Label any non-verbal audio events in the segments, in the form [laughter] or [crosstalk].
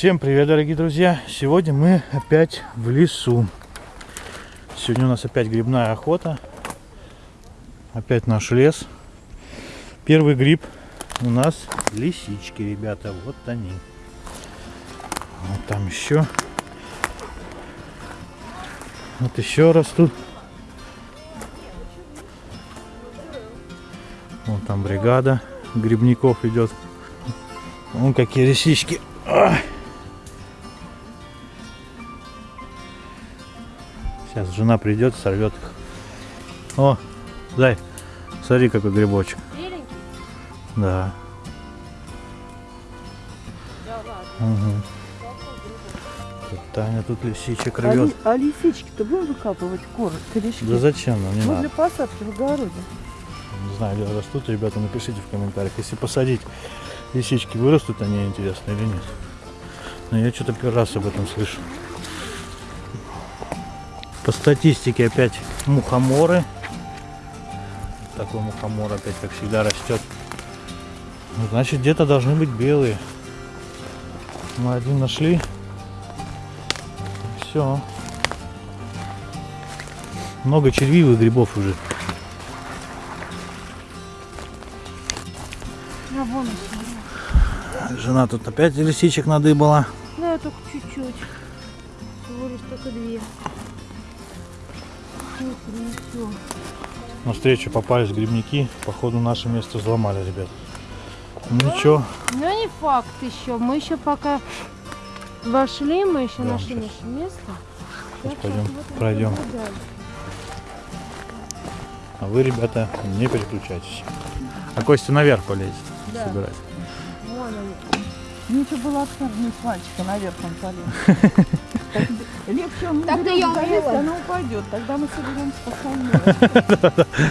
Всем привет, дорогие друзья! Сегодня мы опять в лесу. Сегодня у нас опять грибная охота. Опять наш лес. Первый гриб у нас лисички, ребята. Вот они. Вот там еще. Вот еще растут. Вон там бригада грибников идет. Вон какие лисички. Ах! Сейчас жена придет, сорвет их. О, дай, смотри, какой грибочек. Беленький? Да. Да ладно. Угу. Тут Таня тут лисичек А, рвет. ли- а лисички-то будем выкапывать коры, корешки? Да зачем нам, не Ну, надо. для посадки в огороде. Не знаю, где растут, ребята, напишите в комментариях. Если посадить лисички, вырастут они, интересно или нет. Но я что-то первый раз об этом слышу. По статистике опять мухоморы. Такой мухомор опять, как всегда, растет. Ну, Значит, где-то должны быть белые. Мы один нашли. Все. Много червивых грибов уже. А вон. Жена тут опять лисичек надыбала. Да, только чуть-чуть. Всего лишь только две. Ну. На встречу попались грибники. Походу наше место взломали, ребят. Ну ничего, Ну не факт еще. Мы еще пока вошли, мы еще Да, нашли наше место. Сейчас Так, пойдем, вот пройдем. А вы, ребята, не переключайтесь. А Костя наверх полезет Да. собирать. Вон они. Ничего было отпрыгнуть с мальчика, наверх он полез. [laughs] Легче он Так не ты берёт, залезть, умела. она упадет. Тогда мы соберемся спокойнее. [laughs]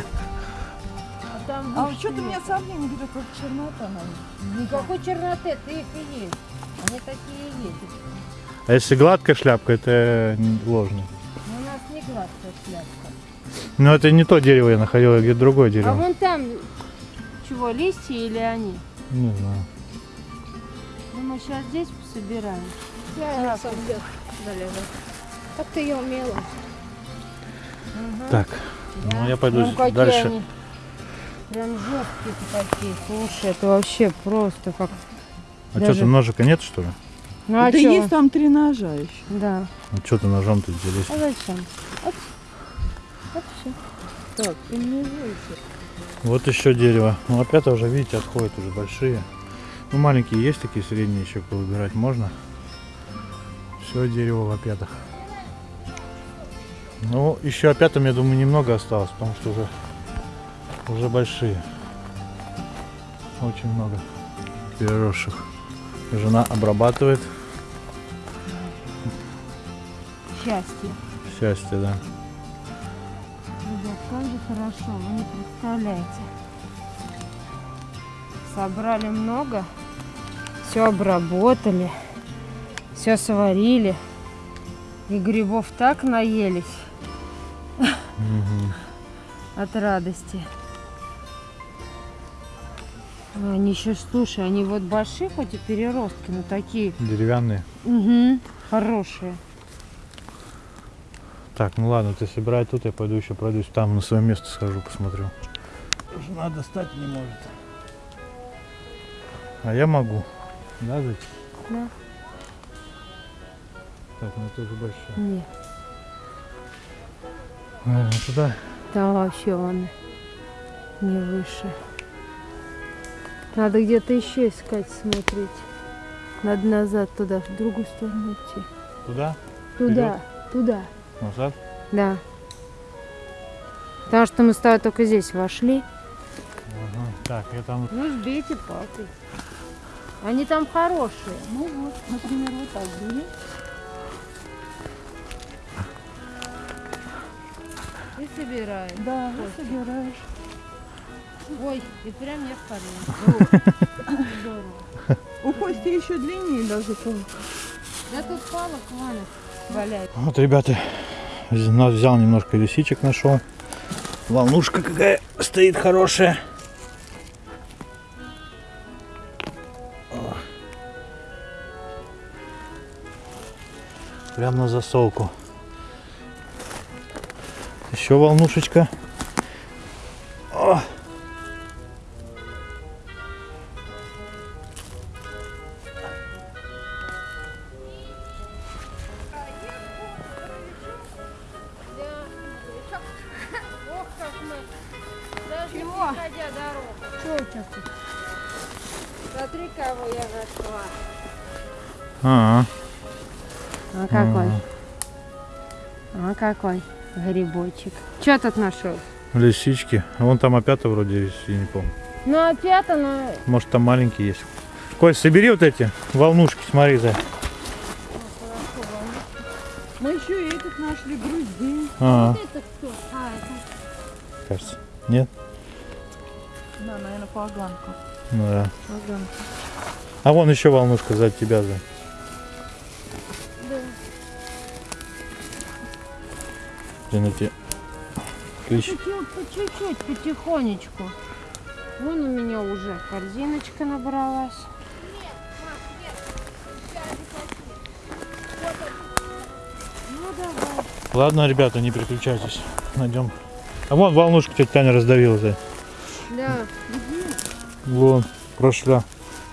А А что-то нет. меня сомнение берет, как чернота на них. Никакой черноты, ты их и есть. Они такие и есть. А если гладкая шляпка, это ложный. Но у нас не гладкая шляпка. Но это не то дерево я находил, а где-то другое А дерево. вон там чего, листья или они? Не знаю. Ну, мы сейчас здесь пособираем. Я сам лег залезал. Как ты ее умела? Так, ну я пойду Ну, какие дальше. они прям жесткие такие. Слушай, это вообще просто как... А даже- что, там ножика нет, что ли? Ну, а Да чё? есть там три ножа еще. Да. Ну что ты ножом тут здесь? А зачем? Вот. Вот всё. Так, мне выйти. Вот еще дерево. Ну опять уже, видите, отходят уже большие. Ну маленькие есть такие средние еще повыбирать можно. Все дерево в опятах. Ну, еще опятам, я думаю, немного осталось, потому что уже, уже большие. Очень много переросших. Жена обрабатывает. Счастье. Счастье, да. Ребят, как же хорошо, вы не представляете. Собрали много, все обработали, все сварили. И грибов так наелись. От радости. А Они еще, слушай, они вот большие, хоть и переростки, но такие Деревянные. угу, хорошие. Так, ну ладно, ты собирай тут, я пойду еще пройдусь там на свое место схожу, посмотрю. Жена достать не может. А я могу. Да, зайти? Да. Так, ну это уже большое. Нет, Наверное, туда. Там вообще он не выше. Надо где-то еще искать, смотреть. Надо назад туда, в другую сторону идти. Туда? Туда, туда. Назад? Да. Потому что мы с тобой только здесь вошли. Ага. Так, я там... Ну, сбейте палкой. Они там хорошие. Ну вот, например, вот так бери. И собираем. Да, вот собираешь. Ой, и прям я в карман. Здорово. У Кости еще длиннее даже палка. Да тут палок валят. Валяют. Вот, ребята, вз- взял немножко лисичек, нашел. Волнушка какая стоит хорошая. Прям на засолку. Еще волнушечка. О! Тут? Смотри, кого я нашла. А, А какой? А какой грибочек. Что тут нашел? лисички. А Вон там опята вроде есть, я не помню. Ну опять оно... Может там маленькие есть. Кость, собери вот эти волнушки, смотри, за. Мы еще и этих нашли груздей. А, Это кто? А, это... кажется. Нет? Да, наверное, поганка. Ну да. Поганка. А вон еще волнушка за тебя, за. Блин, эти клещи. По чуть-чуть, потихонечку. Вон у меня уже корзиночка набралась. Ладно, ребята, не переключайтесь. Найдем. А вон волнушку тетя Таня раздавила, за. Да. Вон, прошла.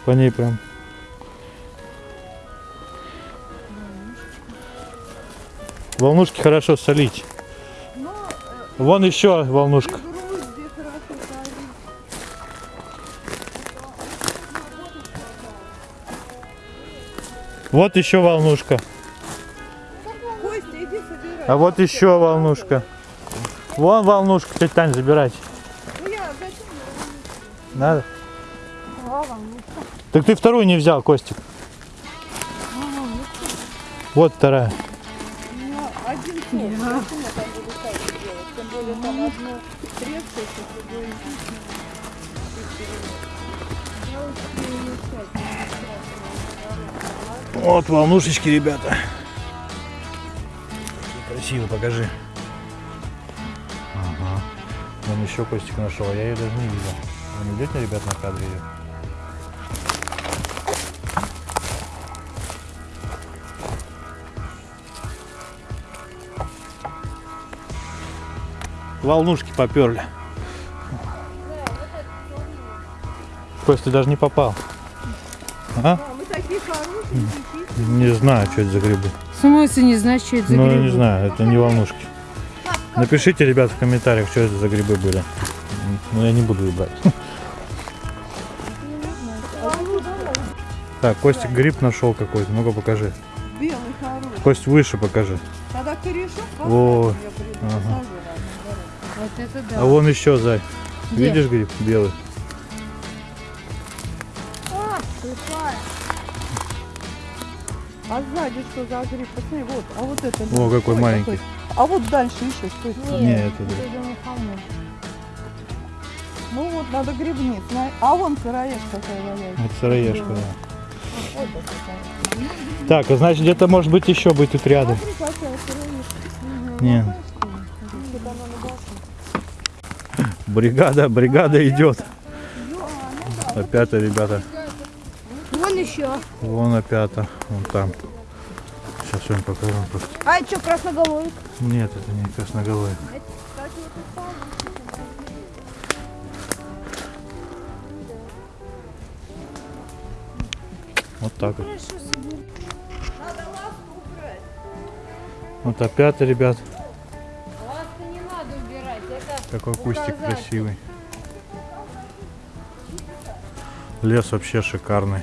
По ней прям. Волнушки хорошо солить. Вон еще волнушка. Вот еще волнушка. Костя, иди собирай. А вот еще волнушка. Вон волнушка, тетя Тань, забирайте. Ну? Надо? Так ты вторую не взял, Костик. Вот вторая. Ну, один я там одно трескается, другое Вот волнушечки, ребята. Красиво, покажи. Ага. Вон еще Костик нашел, а я ее даже не видел. Вы не идете, ребят, на кадре ее? Волнушки поперли. Кость, ты даже не попал. А? А, мы такие хорошие, такие. Не знаю, что это за грибы. В смысле не знаешь, что это за Ну, грибы? не знаю, это не волнушки. Напишите, ребят, в комментариях, что это за грибы были. Ну, я не буду их брать. Так, Костик гриб нашел какой-то. Ну-ка покажи. Белый хороший. Кость выше покажи. Тогда корешок приду, Ага. Это да. А вон еще, Зай. Где? Видишь гриб белый? О, слепая. А сзади что за гриб? Посмотри, вот, а вот это. О, какой Ой, маленький. А вот дальше еще что это? Не, это это мухомор. Ну вот, надо грибниц. на- А вон сыроежка какая валяется. Это сыроежка, да. Вот такая. Так, а значит где-то может быть еще быть тут рядом. Смотри, какая сыроежка. Нет. Бригада, бригада идет. Опята, ребята. Вон еще. Вон опята. Вон там. Сейчас вам покажу. А это что, красноголовик? Нет, это не красноголовый. Вот так вот. Вот опята, ребят. Какой кустик красивый. Лес вообще шикарный.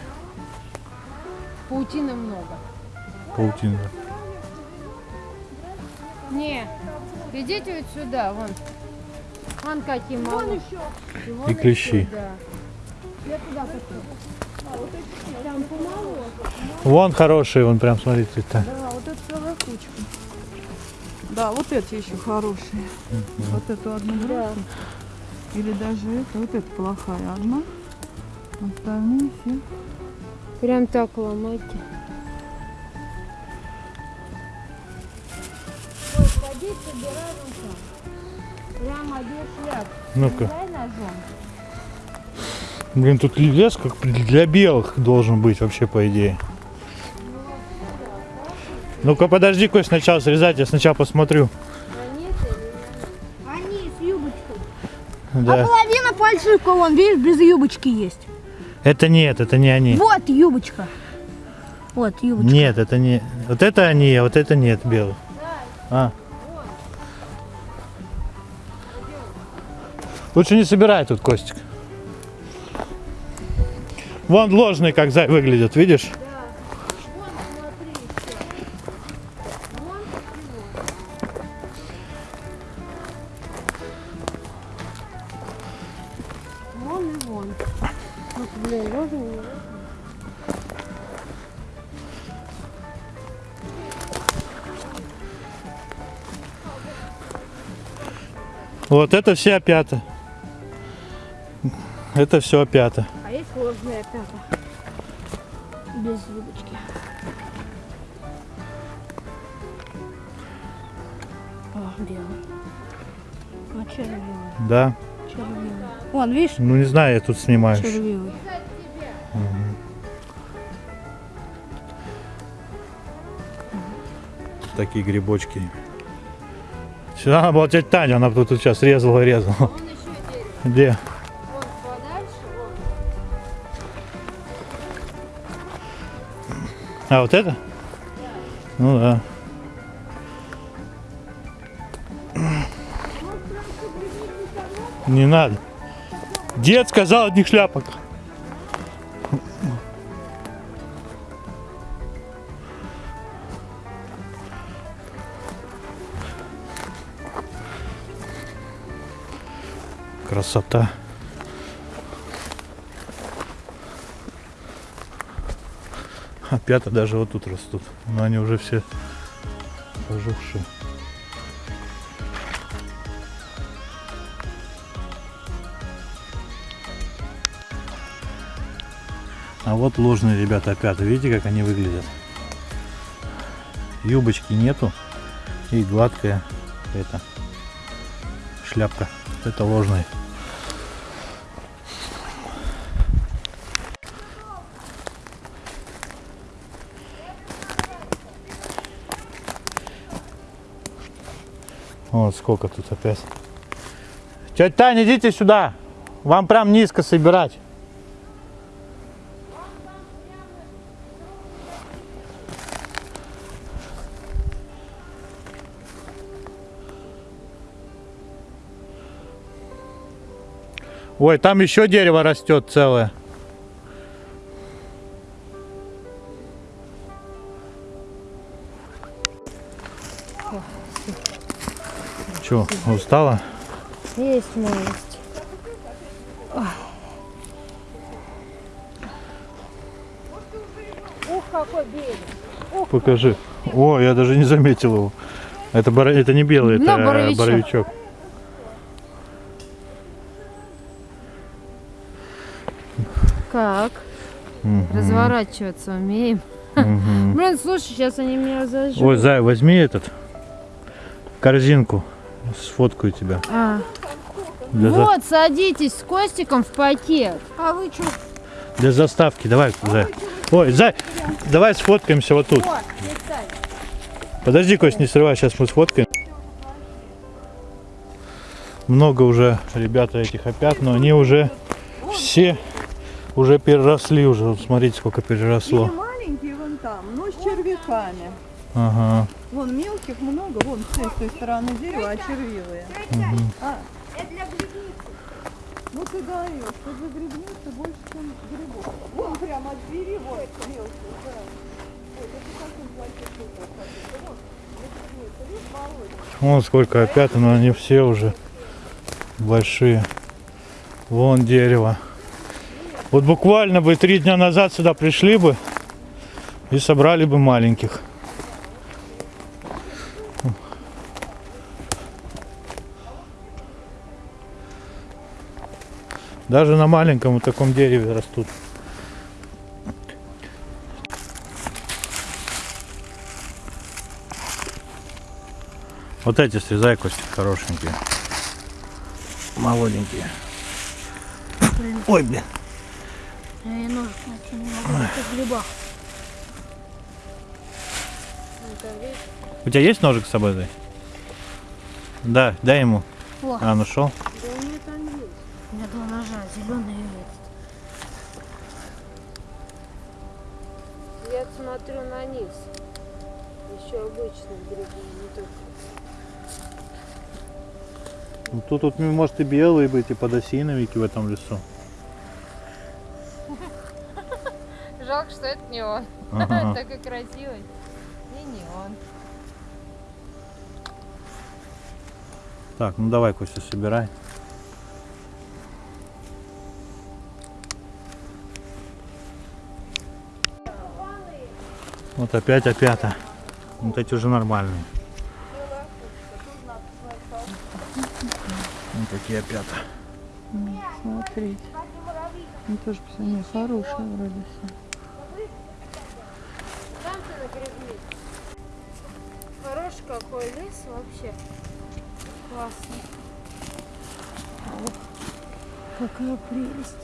паутины много. Паутина. Не, идите вот сюда, вон. Вон какие малые. вон И клещи. Я туда помалу. Вон хороший, вон прям смотрите. Да, Да, вот эти еще хорошие. Вот эту одну бросим. Или даже это. Вот это плохая одна. Остальные все. Прям так ломайте. Прямо шляп. Ну-ка. Блин, тут лес как для белых должен быть вообще, по идее. Ну-ка подожди, Кость, сначала срезать, я сначала посмотрю. Они с юбочкой. Да. Половина фальшивка, вон, видишь, без юбочки есть. Это нет, это не они. Вот юбочка. Вот юбочка. Нет, это не. Вот это они, а вот это нет белый. А. Лучше не собирай тут, Костик. Вон ложные как зай выглядят, видишь? Вон и вон. Вот, блин, ложный, не. Вот это все опята. Это все опята. А есть ложная опята. Без юбочки. О, белый. А червивый, Да. Червивый. Вон, видишь, Ну не знаю, я тут снимаю. червивый. Такие грибочки. Сюда надо была тетя Таня, она тут сейчас резала и резала. Дерево. Где? Вон подальше, вон. А, вот это? Ну да. Не надо. Дед сказал одних шляпок. Красота. Опята даже вот тут растут. Но они уже все пожухшие. А вот ложные ребята опята. Видите, как они выглядят? Юбочки нету. И гладкая это шляпка. Это ложный. Вот сколько тут опять. Тетя Таня, идите сюда. Вам прям низко собирать. Ой, там еще дерево растет целое. Че, устала? Есть малость. Ух, какой берег. Покажи. О, я даже не заметил его. Это, боро- это не белый, это боровичок. боровичок. Разворачиваться умеем. мгм. [laughs] Блин, слушай, сейчас они меня разожгут. Ой, Зай, возьми этот корзинку. Сфоткаю тебя. А. Для, за- Вот, садитесь с Костиком в пакет. А вы что? для заставки. Давай, Зай. Ой, Зай, давай сфоткаемся вот тут. Подожди, Кость, не срывай, сейчас мы сфоткаем. Много уже ребята этих опят, но они уже все уже переросли уже. Вот смотрите, сколько переросло. Или маленькие вон там, но с червяками. Ага. Вон мелких много, вон с той- стороны дерева, а червивые. А, Это для грибницы. ну ты даешь, что за грибница больше, чем грибов. Вон прямо от двери, вот мелкие, да. Вот, это совсем плохие. Вот? Вон сколько опят, но они все уже большие. Вон дерево. Вот буквально бы три дня назад сюда пришли бы и собрали бы маленьких. Даже на маленьком вот таком дереве растут. Вот эти срезай кости хорошенькие. Молоденькие. Ой, блин. Я ножик найти не могу, это в грибах. там, видишь? У тебя есть ножик с собой? Зай? Да, дай ему. О. А, нашел? Да у меня там есть. У меня два ножа, зеленый и этот. Я смотрю на низ. Еще обычный грибы, не только. Ну, тут, тут может и белые быть, и подосиновики в этом лесу. Жалко, что это не он. [laughs] Ага. Такой красивый. И не он. Так, ну давай, Костя, собирай. Вот опять опята. Вот эти уже нормальные. Вот такие опята. Смотрите. Ну тоже посмотри, хорошая вроде все. Какой лес вообще. Классно. Какая прелесть.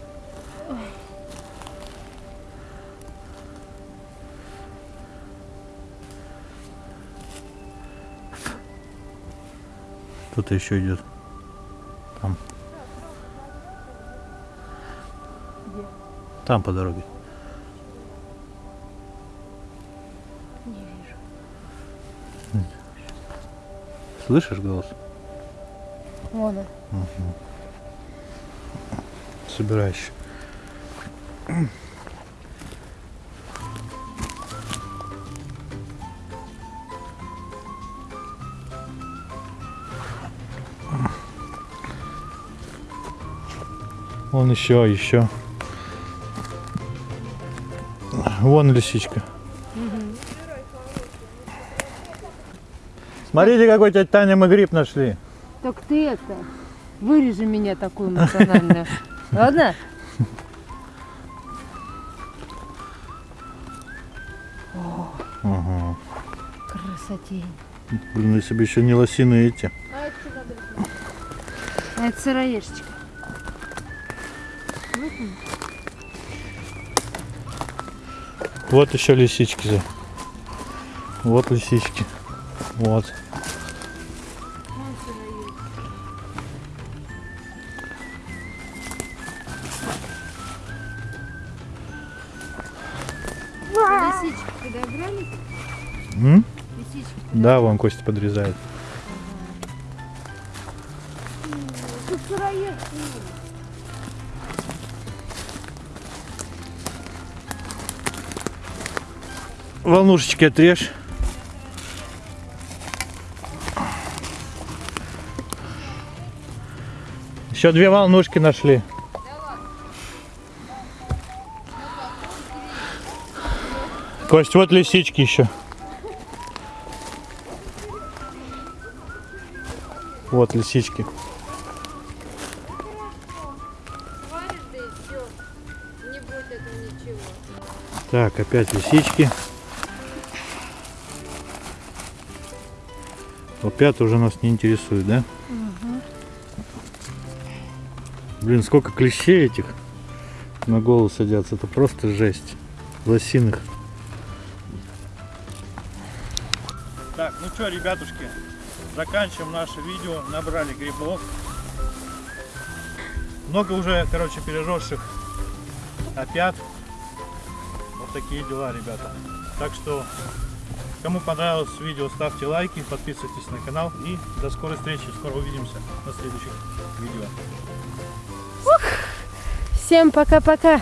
Кто-то еще идет. Там. Там по дороге. Слышишь голос? Вон он. Собираешь. Вон еще, еще. Вон лисичка. Смотрите, какой тетя Таня мы гриб нашли. Так ты это, вырежи меня такую эмоциональную. [laughs] Ладно? Ага. Красотень. Блин, если бы еще не лосины эти. А это? А это сыроежечка. Вот еще лисички. Вот лисички. Вот. Подобрали? М? Да, вон Костя подрезает. Волнушечки отрежь. Еще две волнушки нашли. Кость, вот лисички еще. Вот лисички. Так, опять лисички. Опять уже нас не интересует, да? Блин, сколько клещей этих на голову садятся. Это просто жесть. Лосиных. Так, ну что, ребятушки, заканчиваем наше видео. Набрали грибов. Много уже, короче, переросших опят. Вот такие дела, ребята. Так что, кому понравилось видео, ставьте лайки, подписывайтесь на канал. И до скорой встречи. Скоро увидимся на следующих видео. Всем пока-пока.